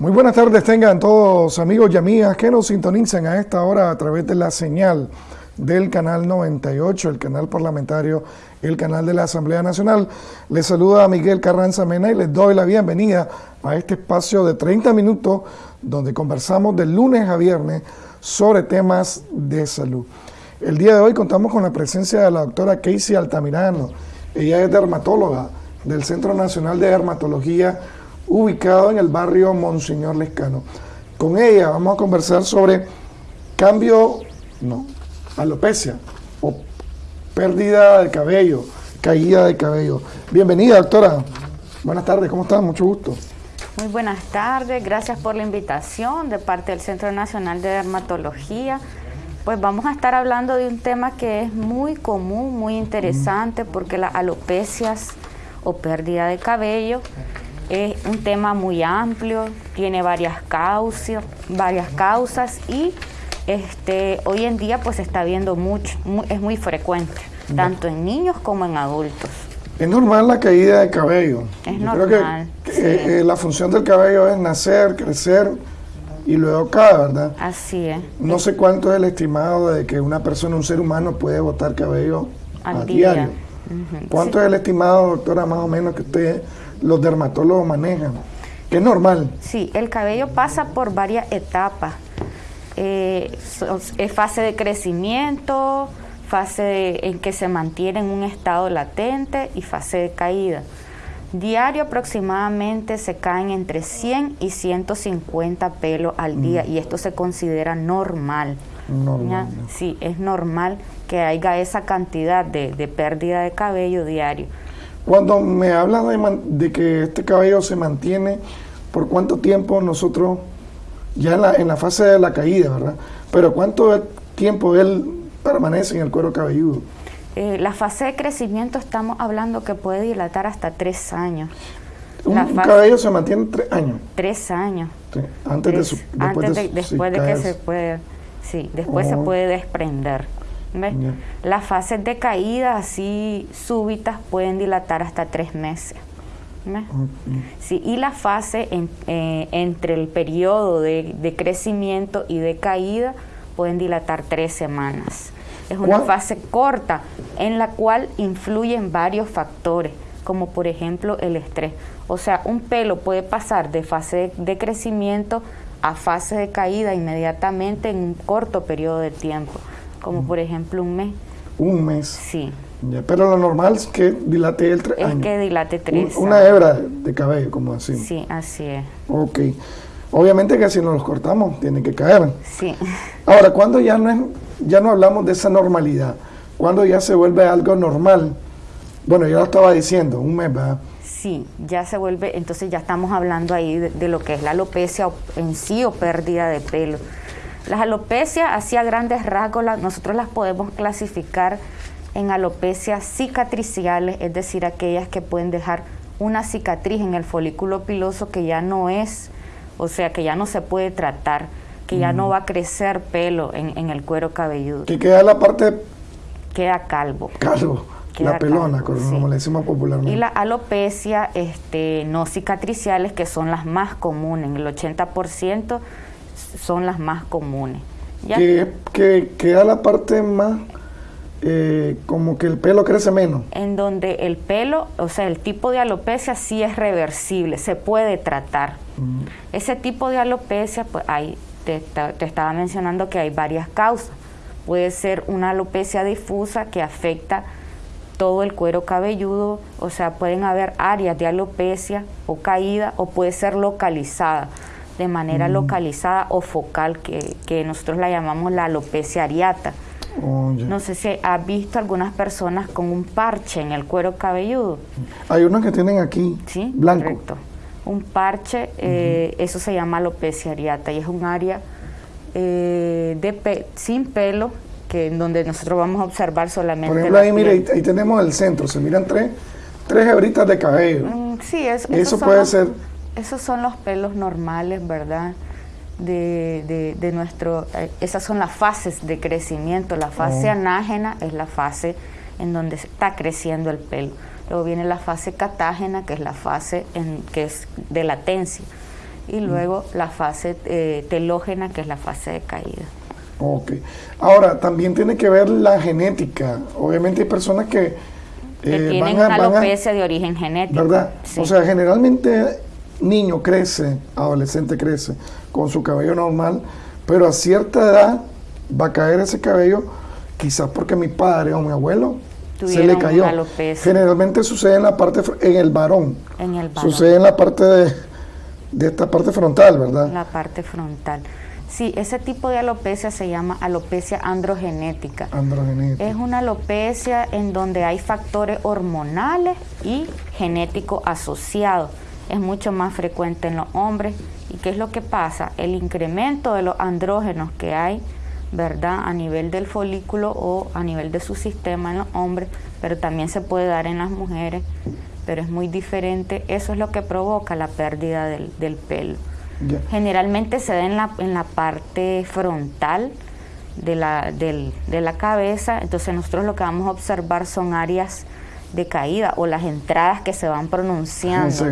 Muy buenas tardes tengan todos amigos y amigas que nos sintonizan a esta hora a través de la señal del canal 98, el canal parlamentario, el canal de la Asamblea Nacional. Les saluda a Miguel Carranza Mena y les doy la bienvenida a este espacio de 30 minutos donde conversamos de lunes a viernes sobre temas de salud. El día de hoy contamos con la presencia de la doctora Casey Altamirano. Ella es dermatóloga del Centro Nacional de Dermatología ubicado en el barrio Monseñor Lescano. Con ella vamos a conversar sobre cambio, no, alopecia o pérdida de cabello, caída de cabello. Bienvenida, doctora. Buenas tardes, ¿cómo estás? Mucho gusto. Muy buenas tardes, gracias por la invitación de parte del Centro Nacional de Dermatología. Pues vamos a estar hablando de un tema que es muy común, muy interesante, porque las alopecias o pérdida de cabello es un tema muy amplio, tiene varias causas, varias causas y este, hoy en día pues se está viendo mucho, es muy frecuente, tanto en niños como en adultos. Es normal la caída de cabello. Es normal. Creo que eh, eh, la función del cabello es nacer, crecer y luego cae, ¿verdad? Así es. No sé cuánto es el estimado de que una persona, un ser humano puede botar cabello Al a diario. ¿Cuánto es el estimado, doctora, más o menos que usted los dermatólogos manejan, que es normal. Sí, el cabello pasa por varias etapas. Eh, es fase de crecimiento, fase en que se mantiene en un estado latente y fase de caída. Diario aproximadamente se caen entre 100 y 150 pelos al día y esto se considera normal. Normal. Sí, es normal que haya esa cantidad de, de pérdida de cabello diario. Cuando me habla de, que este cabello se mantiene, ¿por cuánto tiempo nosotros, ya en la, en la fase de la caída, ¿verdad? Pero ¿cuánto tiempo él permanece en el cuero cabelludo? Eh, la fase de crecimiento estamos hablando que puede dilatar hasta tres años. Un, cabello se mantiene tres años. Tres años. antes de después, antes de, después de que se puede, sí, después se oh. puede desprender. Las fases de caída así súbitas pueden dilatar hasta tres meses. Sí, y la fase eh, entre el periodo de, crecimiento y de caída pueden dilatar tres semanas. Es una fase corta en la cual influyen varios factores, como por ejemplo el estrés. O sea, un pelo puede pasar de fase de crecimiento a fase de caída inmediatamente en un corto periodo de tiempo como por ejemplo un mes. Un mes. Sí. pero lo normal es que dilate el tres Es que dilate tres Una hebra de cabello, como así. Sí, así es. Ok. Obviamente que si nos los cortamos, tiene que caer. Sí. Ahora, cuando ya no, es, ya no hablamos de esa normalidad, cuando ya se vuelve algo normal, bueno, yo lo estaba diciendo, un mes, ¿verdad? Sí, ya se vuelve, entonces ya estamos hablando ahí de, de lo que es la alopecia en sí o pérdida de pelo. Las alopecias, así a grandes rasgos, nosotros las podemos clasificar en alopecias cicatriciales, es decir, aquellas que pueden dejar una cicatriz en el folículo piloso que ya no es, o sea, que ya no se puede tratar, que ya no va a crecer pelo en, el cuero cabelludo. Que queda la parte... Queda calvo. Calvo. la pelona, como le decimos popularmente. Y la alopecia este, no cicatriciales, que son las más comunes, el 80% son las más comunes. Que, que queda la parte más, eh, como que el pelo crece menos. En donde el pelo, o sea, el tipo de alopecia sí es reversible, se puede tratar. Mm. Ese tipo de alopecia, pues hay, te, te estaba mencionando que hay varias causas. Puede ser una alopecia difusa que afecta todo el cuero cabelludo, o sea, pueden haber áreas de alopecia o caída o puede ser localizada de manera mm. localizada o focal, que, nosotros la llamamos la alopecia areata. Oh, no sé si has visto algunas personas con un parche en el cuero cabelludo. Hay unos que tienen aquí, ¿Sí? blanco. Correcto. Un parche, eh, eso se llama alopecia areata y es un área eh, de sin pelo que en donde nosotros vamos a observar solamente. Por ejemplo, ahí, mire, ahí, tenemos el centro, se miran tres, tres hebritas de cabello. Mm, sí, es, eso puede ser esos son los pelos normales, ¿verdad? De, de, nuestro, eh, esas son las fases de crecimiento. La fase oh. anágena es la fase en donde está creciendo el pelo. Luego viene la fase catágena, que es la fase en, que es de latencia. y luego la fase eh, telógena, que es la fase de caída. Ok. Ahora, también tiene que ver la genética. Obviamente hay personas que... que eh, tienen una alopecia de origen genético. ¿Verdad? O sea, generalmente niño crece, adolescente crece con su cabello normal, pero a cierta edad va a caer ese cabello, quizás porque mi padre o mi abuelo se le cayó. Generalmente sucede en la parte, en el varón. En el varón. Sucede en la parte de, de esta parte frontal, ¿verdad? La parte frontal. Sí, ese tipo de alopecia se llama alopecia androgenética. Androgenética. Es una alopecia en donde hay factores hormonales y genéticos asociados. Es mucho más frecuente en los hombres. ¿Y qué es lo que pasa? El incremento de los andrógenos que hay, ¿verdad? A nivel del folículo o a nivel de su sistema en los hombres, pero también se puede dar en las mujeres, pero es muy diferente. Eso es lo que provoca la pérdida del, del pelo. Generalmente se da en la, en la parte frontal de la, de la cabeza, entonces nosotros lo que vamos a observar son áreas de caída o las entradas que se van pronunciando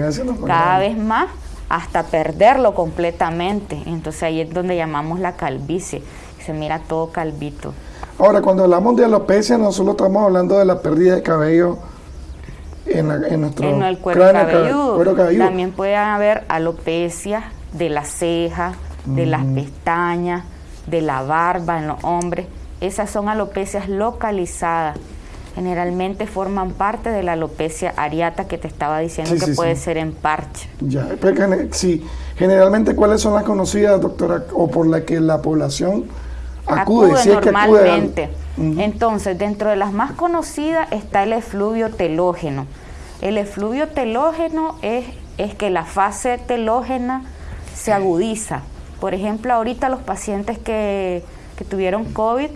cada vez más hasta perderlo completamente. Entonces ahí es donde llamamos la calvicie, se mira todo calvito. Ahora, cuando hablamos de alopecia, no solo estamos hablando de la pérdida de cabello en, en nuestro en el cuero, cabelludo. También puede haber alopecia de las cejas, de las pestañas, de la barba en los hombres. Esas son alopecias localizadas. Generalmente forman parte de la alopecia areata que te estaba diciendo que puede ser en parche. Ya, sí. Generalmente, ¿cuáles son las conocidas, doctora, o por la que la población acude? normalmente. Entonces, dentro de las más conocidas está el efluvio telógeno. El efluvio telógeno es, es que la fase telógena se agudiza. Por ejemplo, ahorita los pacientes que, tuvieron COVID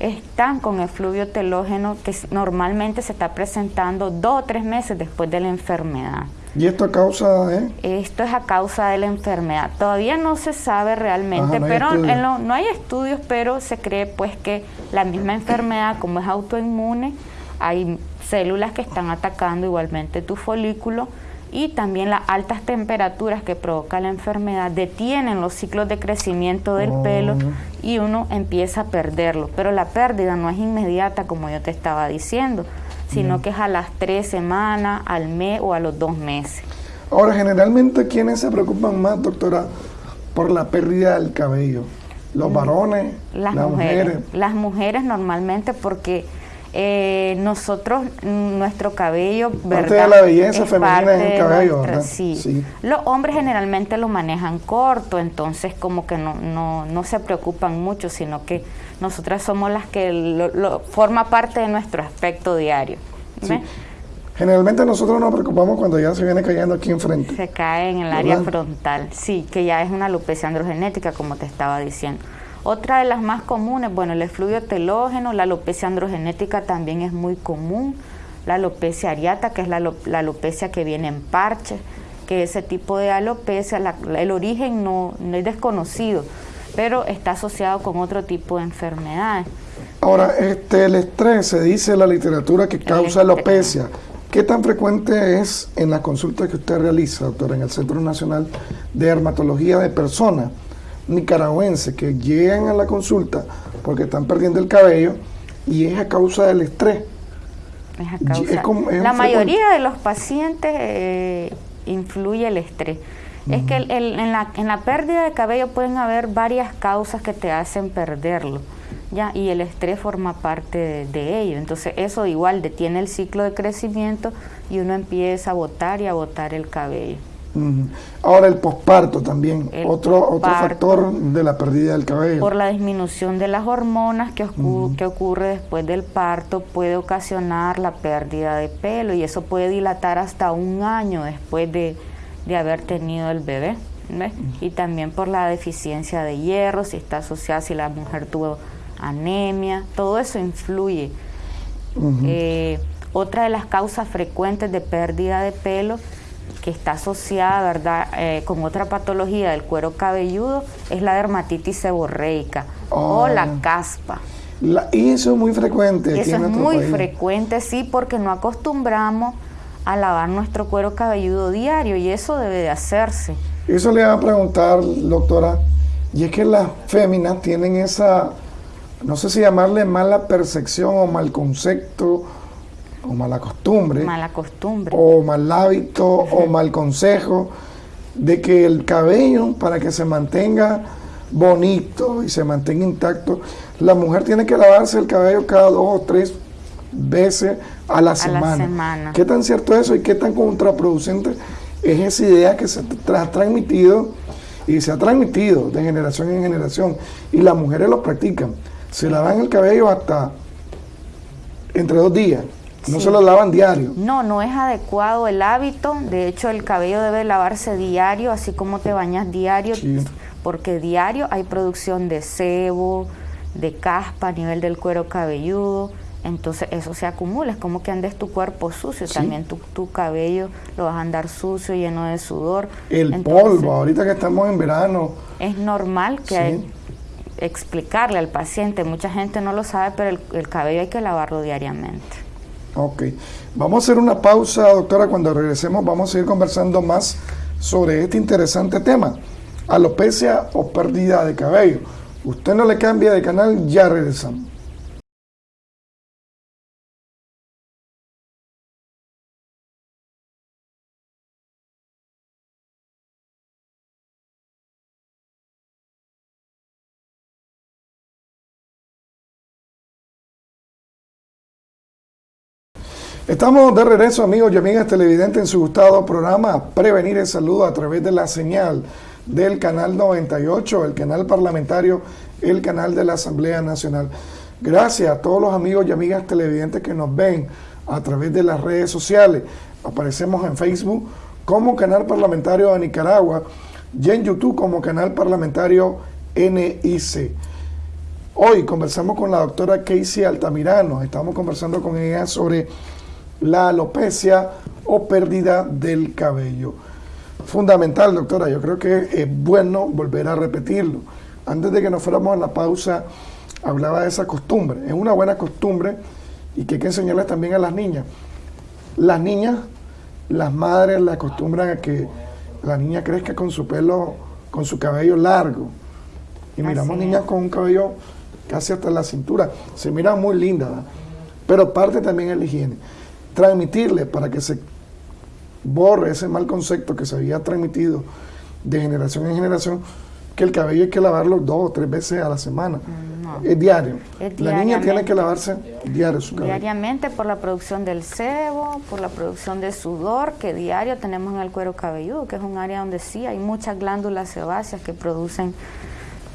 están con efluvio telógeno que normalmente se está presentando dos o tres meses después de la enfermedad. ¿Y esto a causa de? Esto es a causa de la enfermedad. Todavía no se sabe realmente, pero no hay estudios, pero se cree pues que la misma enfermedad, como es autoinmune, hay células que están atacando igualmente tu folículo y también las altas temperaturas que provoca la enfermedad detienen los ciclos de crecimiento del oh. pelo y uno empieza a perderlo. Pero la pérdida no es inmediata como yo te estaba diciendo, sino que es a las tres semanas, al mes o a los dos meses. Ahora, generalmente, ¿quiénes se preocupan más, doctora, por la pérdida del cabello? ¿Los mm, varones? Las, mujeres. Las mujeres normalmente porque eh, nosotros, nuestro cabello, parte de la belleza femenina es el cabello, ¿verdad? Sí. Los hombres generalmente lo manejan corto, entonces como que no, no, no se preocupan mucho, sino que nosotras somos las que lo, forma parte de nuestro aspecto diario. Generalmente nosotros nos preocupamos cuando ya se viene cayendo aquí enfrente. Se cae en el área frontal, sí, que ya es una alopecia androgenética, como te estaba diciendo. Otra de las más comunes, bueno, el efluvio telógeno, la alopecia androgenética también es muy común, la alopecia areata, que es la, alopecia que viene en parche, que ese tipo de alopecia, el origen no, es desconocido, pero está asociado con otro tipo de enfermedades. Ahora, este, el estrés, se dice en la literatura que causa alopecia. ¿Qué tan frecuente es en la consulta que usted realiza, doctora, en el Centro Nacional de Dermatología de Personas? Nicaragüenses que llegan a la consulta porque están perdiendo el cabello y es a causa del estrés. la mayoría de los pacientes eh, influye el estrés. Es que en, la, en la pérdida de cabello pueden haber varias causas que te hacen perderlo. ¿ya? Y el estrés forma parte de, de, ello. Entonces eso igual detiene el ciclo de crecimiento y uno empieza a botar y a botar el cabello. Ahora el posparto también, otro, otro factor de la pérdida del cabello. Por la disminución de las hormonas que, que, ocurre después del parto puede ocasionar la pérdida de pelo y eso puede dilatar hasta un año después de, haber tenido el bebé. Y también por la deficiencia de hierro, si está asociada, si la mujer tuvo anemia, todo eso influye. Eh, otra de las causas frecuentes de pérdida de pelo que está asociada, ¿verdad?, eh, con otra patología del cuero cabelludo, es la dermatitis seborreica o la ah. caspa. y eso es muy frecuente. Eso es muy frecuente, sí, porque no acostumbramos a lavar nuestro cuero cabelludo diario y eso debe de hacerse. Eso le iba a preguntar, doctora, y es que las féminas tienen esa, no sé si llamarle mala percepción o mal concepto o mala costumbre. Mala costumbre. O mal hábito o mal consejo de que el cabello para que se mantenga bonito y se mantenga intacto, la mujer tiene que lavarse el cabello cada dos o tres veces a la, semana. ¿Qué tan cierto es eso y qué tan contraproducente es esa idea que se ha transmitido y se ha transmitido de generación en generación y las mujeres lo practican? Se lavan el cabello hasta entre dos días. No se lo lavan diario. No, no es adecuado el hábito. De hecho, el cabello debe lavarse diario, así como te bañas diario, porque diario hay producción de sebo, de caspa a nivel del cuero cabelludo. Entonces eso se acumula, es como que andes tu cuerpo sucio, también tu, tu, cabello lo vas a andar sucio, lleno de sudor. El polvo, ahorita que estamos en verano. Es normal que hay, explicarle al paciente, mucha gente no lo sabe, pero el cabello hay que lavarlo diariamente. Ok, vamos a hacer una pausa, doctora. Cuando regresemos vamos a ir conversando más sobre este interesante tema, alopecia o pérdida de cabello. Usted no le cambia de canal, ya regresamos. Estamos de regreso, amigos y amigas televidentes, en su gustado programa Prevenir el Saludo a través de la señal del canal 98, el canal parlamentario, el canal de la Asamblea Nacional. Gracias a todos los amigos y amigas televidentes que nos ven a través de las redes sociales. Aparecemos en Facebook como Canal Parlamentario de Nicaragua y en YouTube como Canal Parlamentario NIC. Hoy conversamos con la doctora Casey Altamirano, estamos conversando con ella sobre la alopecia o pérdida del cabello. Fundamental, doctora, yo creo que es bueno volver a repetirlo. Antes de que nos fuéramos a la pausa, hablaba de esa costumbre. Es una buena costumbre y que hay que enseñarles también a las niñas. Las niñas, las madres la acostumbran a que la niña crezca con su pelo, con su cabello largo. Y miramos niñas con un cabello casi hasta la cintura. Se mira muy linda, pero parte también es la higiene transmitirle para que se borre ese mal concepto que se había transmitido de generación en generación, que el cabello hay que lavarlo dos o tres veces a la semana. Mm, es, diario. La niña tiene que lavarse diario su cabello. Diariamente por la producción del sebo, por la producción de sudor que diario tenemos en el cuero cabelludo, que es un área donde sí hay muchas glándulas sebáceas que producen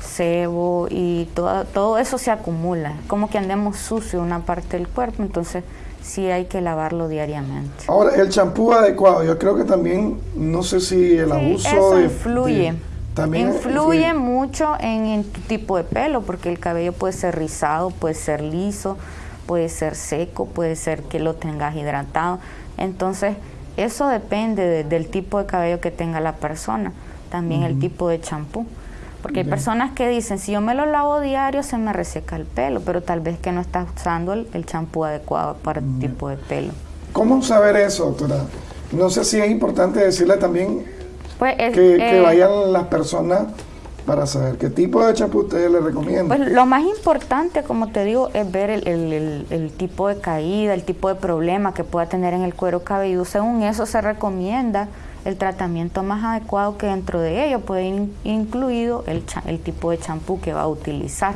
sebo y todo, todo eso se acumula. Como que andemos sucio una parte del cuerpo, entonces sí hay que lavarlo diariamente. Ahora, el champú adecuado, yo creo que también, no sé si el abuso eso influye. también influye, mucho en, tu tipo de pelo, porque el cabello puede ser rizado, puede ser liso, puede ser seco, puede ser que lo tengas hidratado. Entonces, eso depende del tipo de cabello que tenga la persona, también el tipo de champú. Porque hay personas que dicen, si yo me lo lavo diario se me reseca el pelo, pero tal vez que no estás usando el, champú adecuado para el tipo de pelo. ¿Cómo saber eso, doctora? No sé si es importante decirle también pues que, eh, vayan las personas para saber qué tipo de champú ustedes le recomiendan. Pues lo más importante, como te digo, es ver el, el, tipo de caída, el tipo de problema que pueda tener en el cuero cabelludo. Según eso se recomienda el tratamiento más adecuado que dentro de ello puede ir incluido el, el tipo de champú que va a utilizar.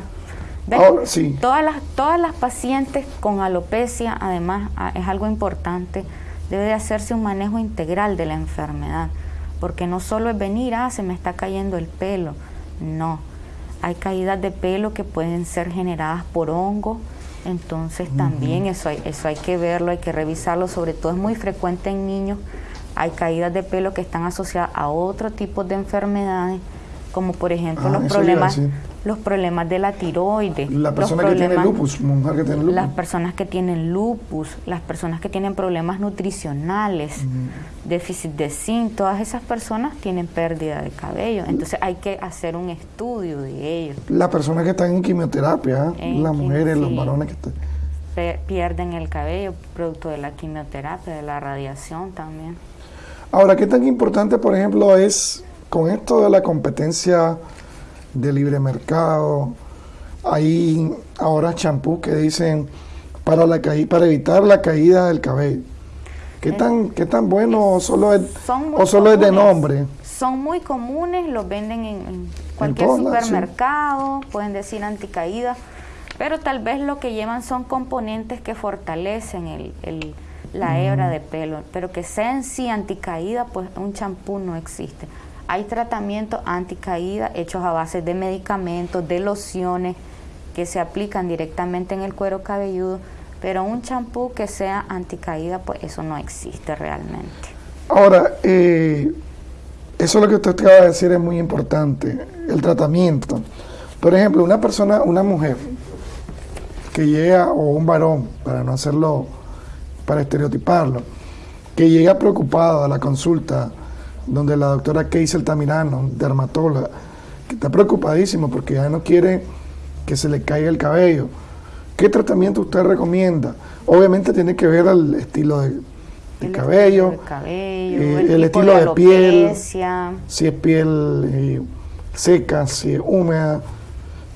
todas, las, todas las pacientes con alopecia, además, es algo importante, debe de hacerse un manejo integral de la enfermedad, porque no solo es venir, ah, se me está cayendo el pelo, no. Hay caídas de pelo que pueden ser generadas por hongos, entonces también eso hay, eso hay que verlo, hay que revisarlo, sobre todo es muy frecuente en niños hay caídas de pelo que están asociadas a otro tipo de enfermedades, como por ejemplo ah, los problemas los problemas de la tiroides. La persona que tiene lupus, mujer que tiene lupus. Las personas que tienen lupus, las personas que tienen problemas nutricionales, déficit de zinc, todas esas personas tienen pérdida de cabello. Entonces hay que hacer un estudio de ellos. Las personas que están en quimioterapia, las mujeres, los varones que están pierden el cabello producto de la quimioterapia, de la radiación también. Ahora, ¿qué tan importante, por ejemplo, es con esto de la competencia de libre mercado? Hay ahora champús que dicen para, la para evitar la caída del cabello. ¿Qué, tan, qué tan bueno o solo es, o solo es de nombre? Son muy comunes, los venden en, cualquier supermercado, pueden decir anticaída, pero tal vez lo que llevan son componentes que fortalecen el, la mm. hebra de pelo, pero que sea en sí anticaída, pues un champú no existe. Hay tratamientos anticaída hechos a base de medicamentos, de lociones que se aplican directamente en el cuero cabelludo, pero un champú que sea anticaída, pues eso no existe realmente. Ahora, eh, eso es lo que usted acaba de decir es muy importante, el tratamiento. Por ejemplo, una persona, una mujer que llega, o un varón, para no hacerlo, para estereotiparlo, que llega preocupado a la consulta donde la doctora Keisel Tamirano, dermatóloga, que está preocupadísimo porque ya no quiere que se le caiga el cabello ¿Qué tratamiento usted recomienda? Obviamente tiene que ver al estilo de, cabello, eh, el, estilo de, piel, si es piel eh, seca, si es húmeda.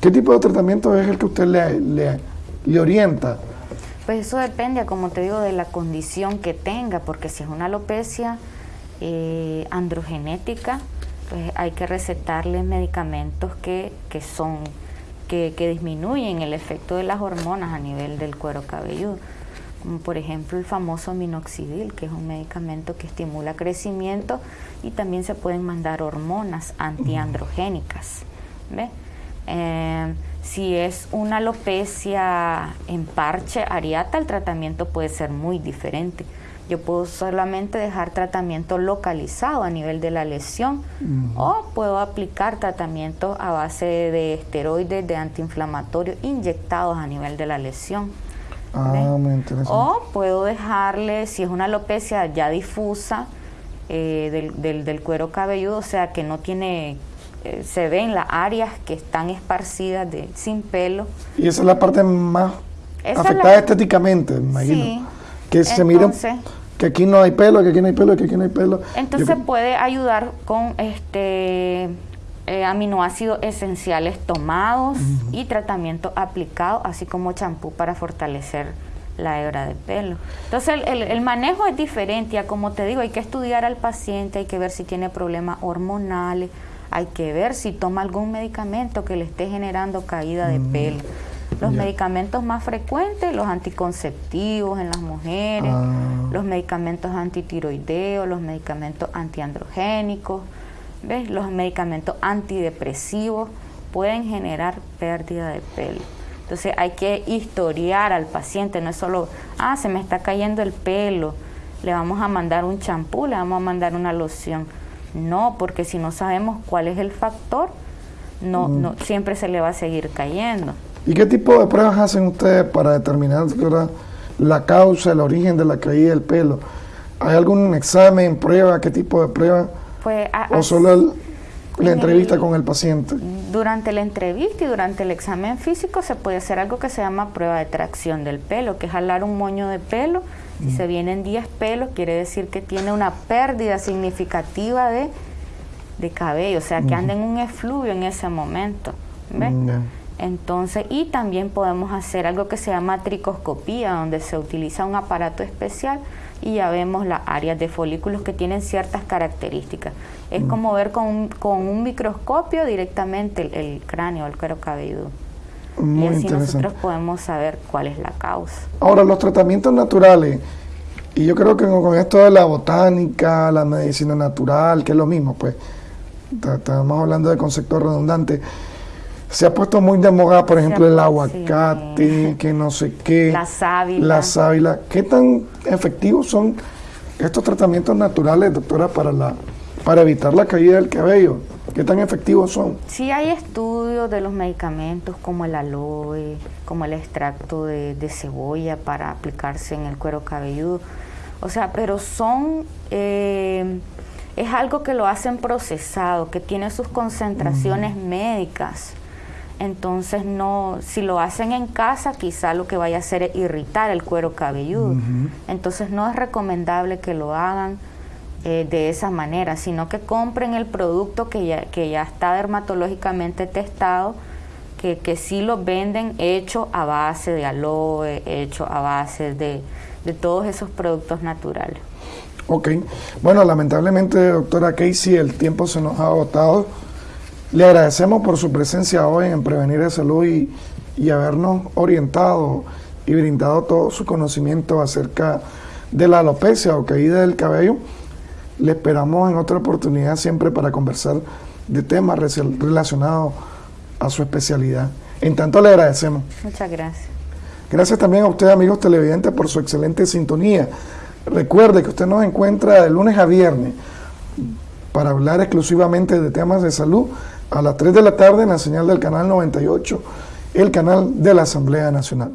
¿Qué tipo de tratamiento es el que usted le, le, orienta? Pues eso depende, como te digo, de la condición que tenga, porque si es una alopecia eh, androgenética, pues hay que recetarle medicamentos que, que son que, disminuyen el efecto de las hormonas a nivel del cuero cabelludo, como por ejemplo el famoso minoxidil, que es un medicamento que estimula crecimiento y también se pueden mandar hormonas antiandrogénicas. Eh, si es una alopecia en parche areata, el tratamiento puede ser muy diferente. Yo puedo solamente dejar tratamiento localizado a nivel de la lesión o puedo aplicar tratamiento a base de esteroides, de antiinflamatorios inyectados a nivel de la lesión. Ah, o puedo dejarle, si es una alopecia ya difusa eh, del, del, cuero cabelludo, o sea que no tiene, eh, se ven las áreas que están esparcidas de, sin pelo. Y esa es la parte más afectada estéticamente, imagino. Sí que se miren que aquí no hay pelo, que aquí no hay pelo, que aquí no hay pelo. Entonces puede ayudar con este eh, aminoácidos esenciales tomados y tratamiento aplicado, así como champú para fortalecer la hebra de pelo. Entonces el, el, manejo es diferente, ya como te digo, hay que estudiar al paciente, hay que ver si tiene problemas hormonales, hay que ver si toma algún medicamento que le esté generando caída de pelo. Los medicamentos más frecuentes, los anticonceptivos en las mujeres, ah. los medicamentos antitiroideos, los medicamentos antiandrogénicos, ¿ves? los medicamentos antidepresivos pueden generar pérdida de pelo. Entonces hay que historiar al paciente, no es solo, ah, se me está cayendo el pelo, le vamos a mandar un champú, le vamos a mandar una loción. No, porque si no sabemos cuál es el factor, no, no siempre se le va a seguir cayendo. ¿Y qué tipo de pruebas hacen ustedes para determinar la causa, el origen de la caída del pelo? ¿Hay algún examen, prueba, qué tipo de prueba? Pues, ¿O solo la entrevista con el paciente? Durante la entrevista y durante el examen físico se puede hacer algo que se llama prueba de tracción del pelo, que es jalar un moño de pelo. Si mm. se vienen 10 pelos, quiere decir que tiene una pérdida significativa de, cabello, o sea, que anda en un efluvio en ese momento. ¿ves? Entonces, y también podemos hacer algo que se llama tricoscopía, donde se utiliza un aparato especial y ya vemos las áreas de folículos que tienen ciertas características. Es mm. como ver con un, con un microscopio directamente el, cráneo, el cuero cabelludo. y así nosotros podemos saber cuál es la causa. Ahora, los tratamientos naturales, y yo creo que con esto de la botánica, la medicina natural, que es lo mismo, pues estamos hablando de conceptos redundantes se ha puesto muy de moda, por ejemplo, el aguacate, que no sé qué. La sábila. La sábila. ¿Qué tan efectivos son estos tratamientos naturales, doctora, para, la, para evitar la caída del cabello? ¿Qué tan efectivos son? Sí hay estudios de los medicamentos como el aloe, como el extracto de, cebolla para aplicarse en el cuero cabelludo. O sea, pero son... Eh, es algo que lo hacen procesado, que tiene sus concentraciones médicas Entonces, no, si lo hacen en casa, quizá lo que vaya a hacer es irritar el cuero cabelludo. Entonces, no es recomendable que lo hagan eh, de esa manera, sino que compren el producto que ya, que ya está dermatológicamente testado, que, que sí lo venden hecho a base de aloe, hecho a base de, de todos esos productos naturales. Ok, bueno, lamentablemente, doctora Casey, el tiempo se nos ha agotado. Le agradecemos por su presencia hoy en Prevenir de Salud y, y habernos orientado y brindado todo su conocimiento acerca de la alopecia o caída del cabello. Le esperamos en otra oportunidad siempre para conversar de temas relacionados a su especialidad. En tanto, le agradecemos. Muchas gracias. Gracias también a usted, amigos televidentes, por su excelente sintonía. Recuerde que usted nos encuentra de lunes a viernes para hablar exclusivamente de temas de salud a las 3 de la tarde en la señal del canal 98, el canal de la Asamblea Nacional.